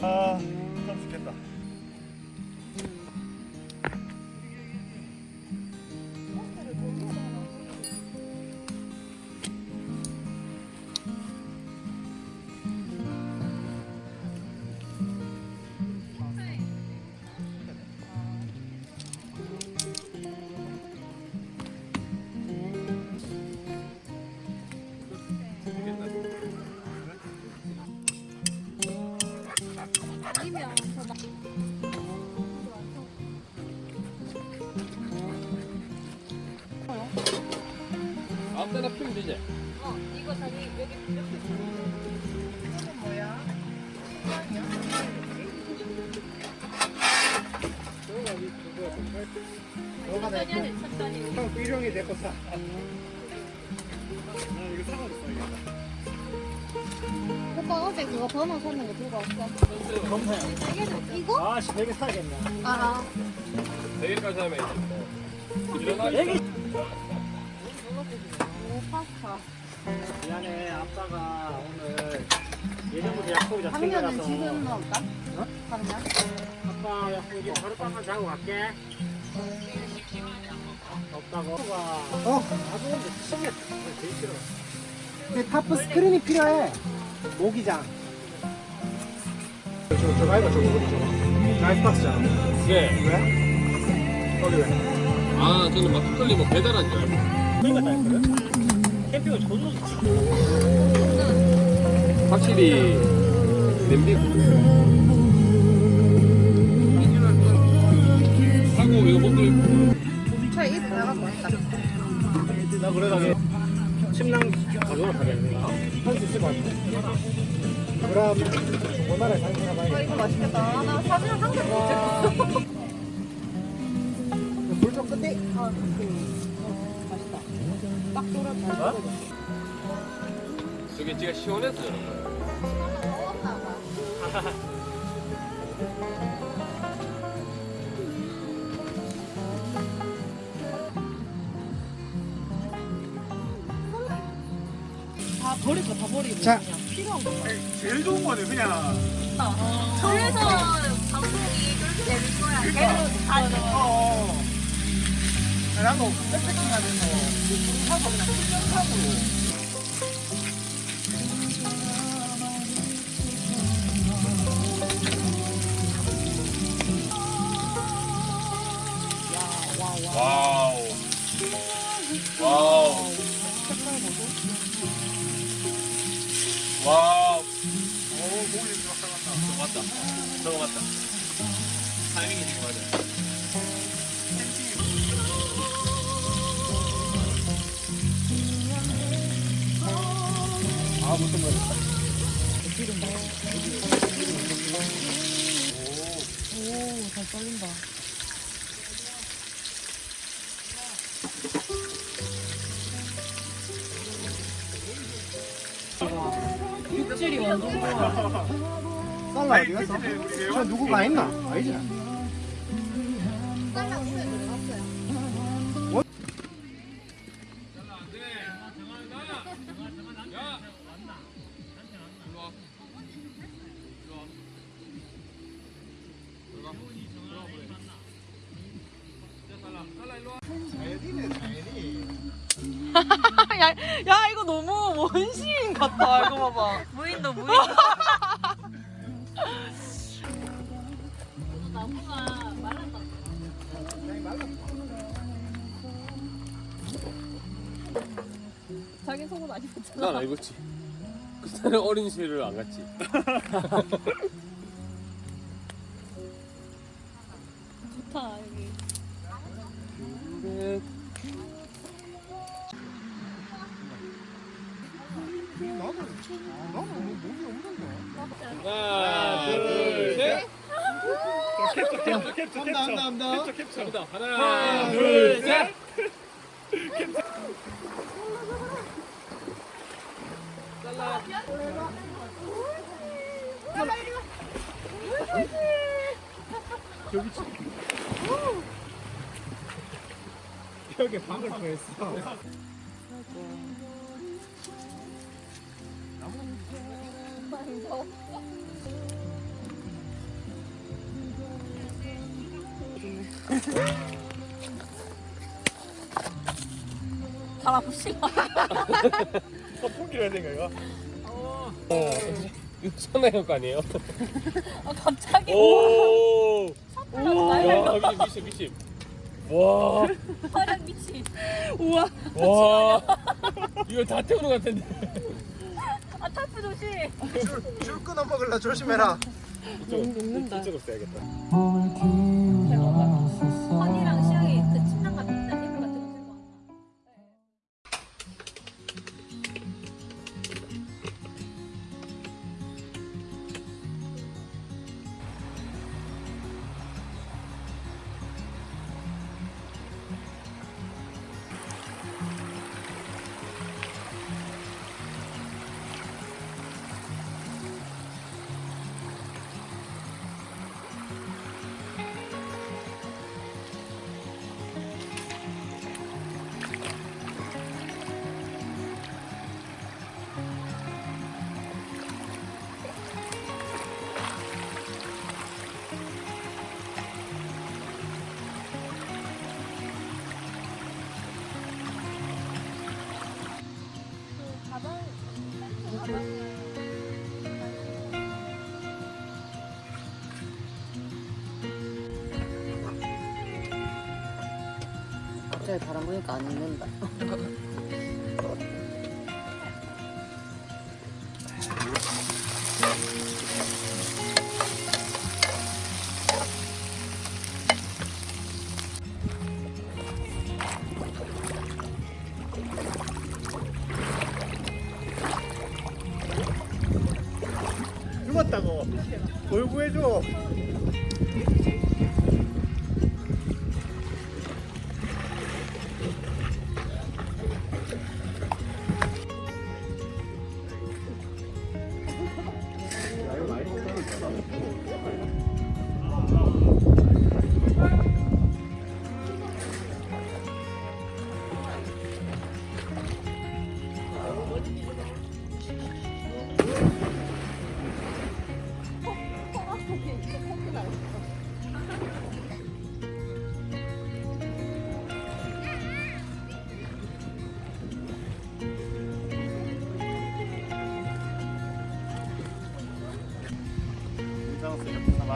아, 되지? 어, 이거 자기 여기 이렇게. 뭐야? 너가 내 천천히 해, 천천히. 형 삐령이 내거 사. 나 이거 사가지고 써야겠다. 오빠 어제 그거 번호 샀는 거 들고 왔어. 검사야. 이거? 아씨, 되게 사야겠네. 아, 내일까지 하면 이제 뭐 일어나 파스타. 미안해, 아빠가 오늘 예전부터 약속이라 당면은 챙겨놔서. 지금 넣을까? 어? 당면? 아빠 약속이 빵만 자고 갈게. 없다고. 어? 나도 근데 미치겠다. 되게 싫어. 근데 타프 스크린이 필요해. 모기장. 저, 저 가위가 저거 어디 저거? 라이프박스잖아. 예. 왜? 거기 왜? 아 저는 막걸리 뭐 배달한 줄 알고 그러니까 다 했거든? 캠핑은 존나 좋지. 확실히 냄비 하고 이거 나가고 왔다. 나 그러다가 침낭 가져오러 가겠네. 할수 있을 것 같아. 그럼 원활하게 잘 아, 살아봐야겠다. 이거 맛있겠다. 아, 나 사진 한 장도 못 찍었어. 불좀 끝내. 아, 그, 어. 딱. 어? 저게 지가 시원해서 저런 먹었나 봐. 다 버릴 거다 버리고 자. 그냥 필요한 거 제일 좋은 거는 그냥 그래서 방송이 그렇게 되는 거야. 계속 다시. 어. 나도 백패킹 하면서 하고 그냥 풀영상으로 와우. 와우. 와우. 오 목이 좀 왔다. 저거 맞다. 저거 맞다. 타이밍이 지금 맞아 아 무슨 말이야 오, 잘 떨린다. 육질이 완전 좋아. 쌀라 어디 갔어? 저 누구가 있나? 아니지 야, 야 이거 너무 원시인 같다 이거 봐봐 무인도 무인. 나무가 말랐다. 자기 속은 안 입었잖아. 난안 입었지 그때는 어린 시를 안 갔지 캡처 캡처 캡처 한다 한다. 캡처 캡처. 하나 둘셋. 저기 치 벽에 박을 뻔했어 달아봅시다. 포기를 해야 되니까 이거. 어. 이거 천하의 거 아니에요? 아, 갑자기. 오. 나요? 야 미친 미친. 와. 화력 미치. 우와. 와. 이거 다 태우는 것 같은데. 아, 타프 조심. 줄, 줄 끊어 먹을라 조심해라. 이쪽 녹는다. 이쪽으로 써야겠다. 갑자기 바람 부니까 안 익는다. 돌구해줘.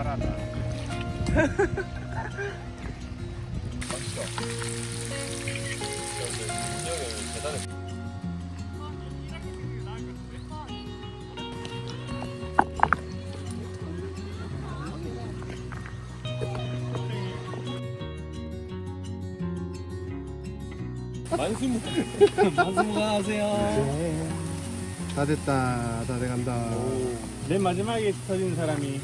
말하다. 만수무. 만수무가 하세요. 네. 다 됐다. 다 돼간다. 맨 마지막에 터진 사람이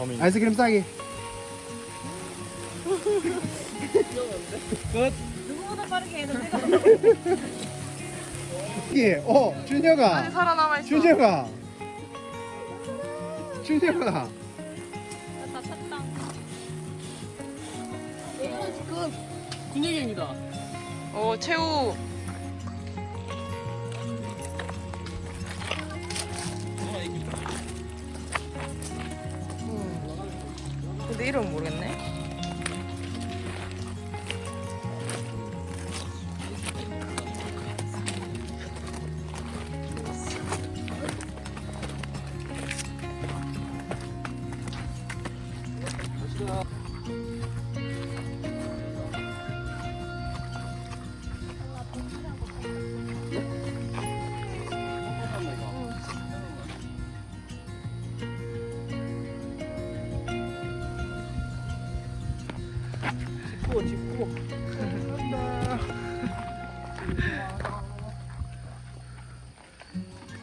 범인. 아이스크림 싸기. 누구보다 빠르게 해도 내가 이게 어 준혁아. 아직 살아남아 있어. 준혁아. 준혁아. 다 탔다. 군예경이다. 오 최우. 근데 이름 모르겠네.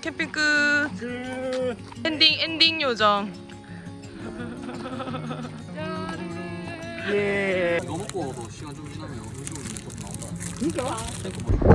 캠핑 끝. 엔딩 엔딩 요정. 예. 이거 먹고도 시간 좀 지나면 음식은 또 나온다. 진짜? 버리고.